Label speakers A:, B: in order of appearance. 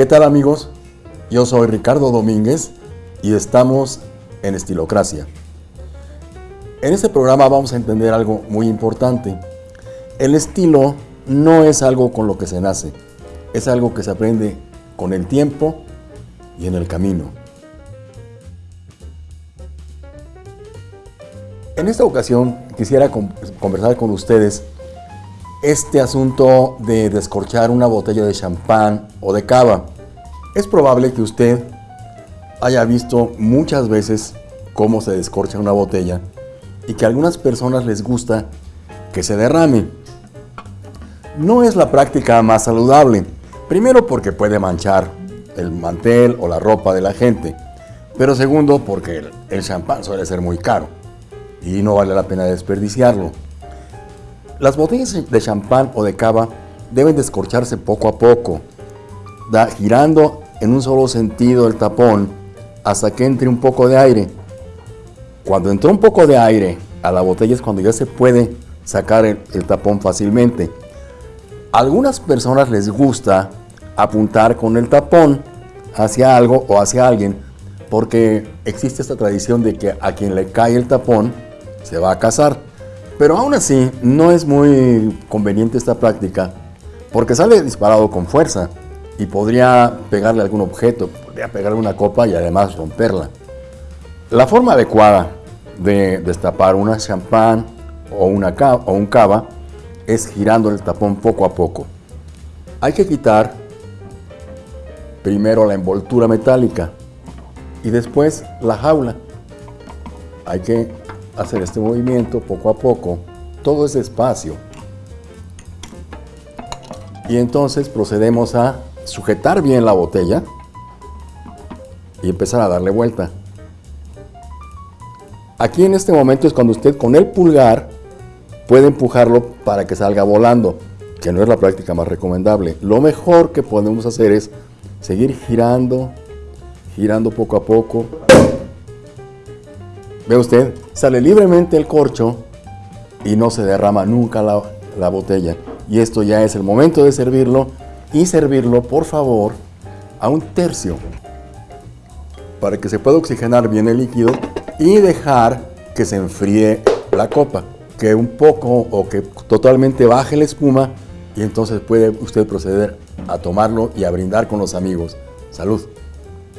A: ¿Qué tal amigos? Yo soy Ricardo Domínguez y estamos en Estilocracia. En este programa vamos a entender algo muy importante. El estilo no es algo con lo que se nace, es algo que se aprende con el tiempo y en el camino. En esta ocasión quisiera conversar con ustedes este asunto de descorchar una botella de champán o de cava. Es probable que usted haya visto muchas veces cómo se descorcha una botella y que a algunas personas les gusta que se derrame. No es la práctica más saludable, primero porque puede manchar el mantel o la ropa de la gente, pero segundo porque el champán suele ser muy caro y no vale la pena desperdiciarlo. Las botellas de champán o de cava deben descorcharse poco a poco, da, girando en un solo sentido el tapón hasta que entre un poco de aire. Cuando entró un poco de aire a la botella es cuando ya se puede sacar el, tapón fácilmente. Algunas personas les gusta apuntar con el tapón hacia algo o hacia alguien porque existe esta tradición de que a quien le cae el tapón se va a casar. Pero aún así, no es muy conveniente esta práctica porque sale disparado con fuerza y podría pegarle algún objeto, podría pegarle una copa y además romperla. La forma adecuada de destapar una champán o, una o un cava es girando el tapón poco a poco. Hay que quitar primero la envoltura metálica y después la jaula. Hay que hacer este movimiento poco a poco, todo es despacio. Y entonces procedemos a sujetar bien la botella y empezar a darle vuelta. Aquí en este momento es cuando usted con el pulgar puede empujarlo para que salga volando, que no es la práctica más recomendable. Lo mejor que podemos hacer es seguir girando, girando poco a poco Ve usted, sale libremente el corcho y no se derrama nunca la, la botella. Y esto ya es el momento de servirlo y servirlo, por favor, a un tercio para que se pueda oxigenar bien el líquido y dejar que se enfríe la copa, que un poco o que totalmente baje la espuma y entonces puede usted proceder a tomarlo y a brindar con los amigos. Salud.